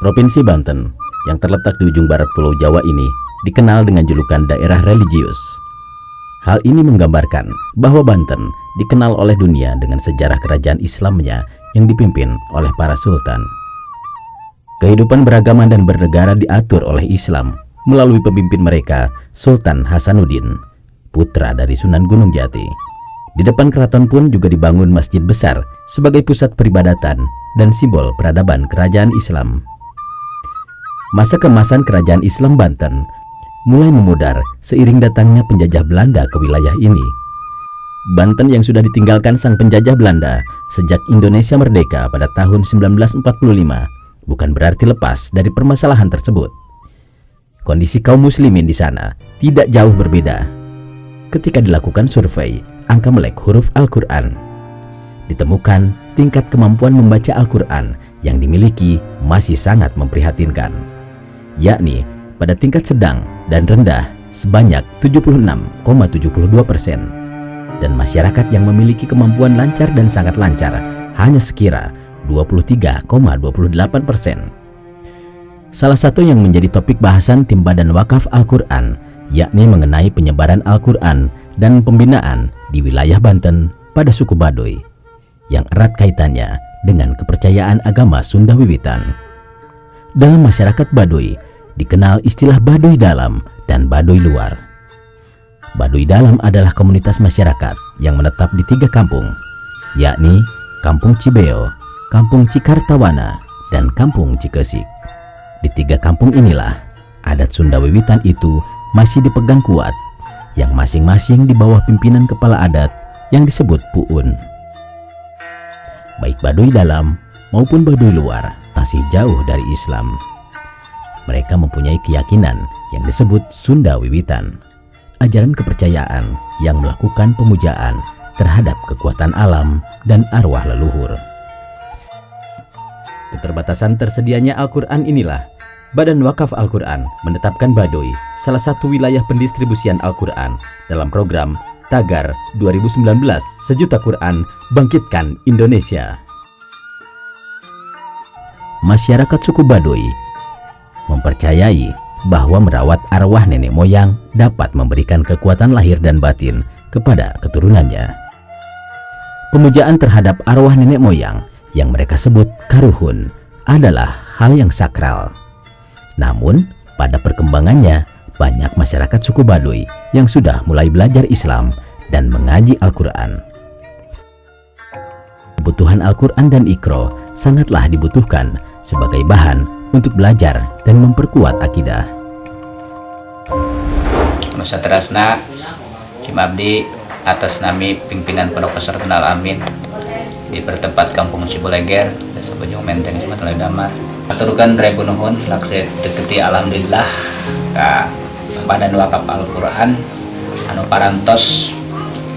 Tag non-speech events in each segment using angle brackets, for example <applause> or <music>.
Provinsi Banten yang terletak di ujung barat Pulau Jawa ini dikenal dengan julukan daerah religius. Hal ini menggambarkan bahwa Banten dikenal oleh dunia dengan sejarah kerajaan Islamnya yang dipimpin oleh para sultan. Kehidupan beragama dan bernegara diatur oleh Islam melalui pemimpin mereka Sultan Hasanuddin, putra dari Sunan Gunung Jati. Di depan keraton pun juga dibangun masjid besar sebagai pusat peribadatan dan simbol peradaban kerajaan Islam. Masa kemasan kerajaan Islam Banten mulai memudar seiring datangnya penjajah Belanda ke wilayah ini. Banten yang sudah ditinggalkan sang penjajah Belanda sejak Indonesia merdeka pada tahun 1945 bukan berarti lepas dari permasalahan tersebut. Kondisi kaum muslimin di sana tidak jauh berbeda. Ketika dilakukan survei angka melek huruf Al-Quran, ditemukan tingkat kemampuan membaca Al-Quran yang dimiliki masih sangat memprihatinkan yakni pada tingkat sedang dan rendah sebanyak 76,72 persen dan masyarakat yang memiliki kemampuan lancar dan sangat lancar hanya sekira 23,28 persen. Salah satu yang menjadi topik bahasan tim Badan Wakaf Al-Quran yakni mengenai penyebaran Al-Quran dan pembinaan di wilayah Banten pada suku Baduy yang erat kaitannya dengan kepercayaan agama Sunda Wiwitan. Dalam masyarakat Baduy, dikenal istilah Baduy Dalam dan Baduy Luar. Baduy Dalam adalah komunitas masyarakat yang menetap di tiga kampung, yakni Kampung Cibeo, Kampung Cikartawana, dan Kampung Cikesik. Di tiga kampung inilah, adat Sunda Wiwitan itu masih dipegang kuat, yang masing-masing di bawah pimpinan kepala adat yang disebut Puun. Baik Baduy Dalam maupun Baduy Luar masih jauh dari Islam mereka mempunyai keyakinan yang disebut Sunda Wiwitan, ajaran kepercayaan yang melakukan pemujaan terhadap kekuatan alam dan arwah leluhur. Keterbatasan tersedianya Al-Quran inilah Badan Wakaf Al-Quran menetapkan Baduy salah satu wilayah pendistribusian Al-Quran dalam program Tagar 2019 Sejuta Quran Bangkitkan Indonesia. Masyarakat suku Baduy mempercayai bahwa merawat arwah nenek moyang dapat memberikan kekuatan lahir dan batin kepada keturunannya. Pemujaan terhadap arwah nenek moyang yang mereka sebut karuhun adalah hal yang sakral. Namun, pada perkembangannya, banyak masyarakat suku Baduy yang sudah mulai belajar Islam dan mengaji Al-Quran. Kebutuhan Al-Quran dan Ikro sangatlah dibutuhkan sebagai bahan untuk belajar dan memperkuat akidah. Nusa Terasna, Cimabdi, atas nami pimpinan Pondok Pesantren Al Amin di pertempat Kampung Cibuleger, Desa Bojong Menteng, Sumatera Damar. Aturkan Rebu Nuhun, lakse deketi Alhamdulillah ka Badan Wakaf Al-Quran, anu parantos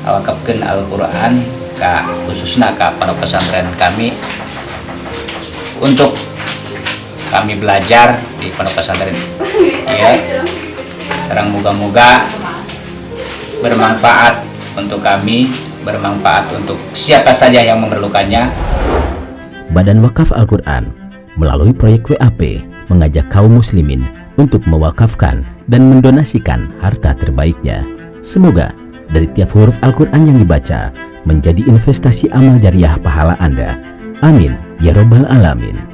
wakafkan Al-Quran ka khususnya ka Pondok Pesantren kami untuk kami belajar di pondok pesantren <laughs> ya sekarang moga-moga bermanfaat untuk kami bermanfaat untuk siapa saja yang memerlukannya Badan Wakaf Al-Quran melalui proyek WAP mengajak kaum muslimin untuk mewakafkan dan mendonasikan harta terbaiknya semoga dari tiap huruf Al-Quran yang dibaca menjadi investasi amal jariah pahala Anda. Amin. Ya Robbal Alamin.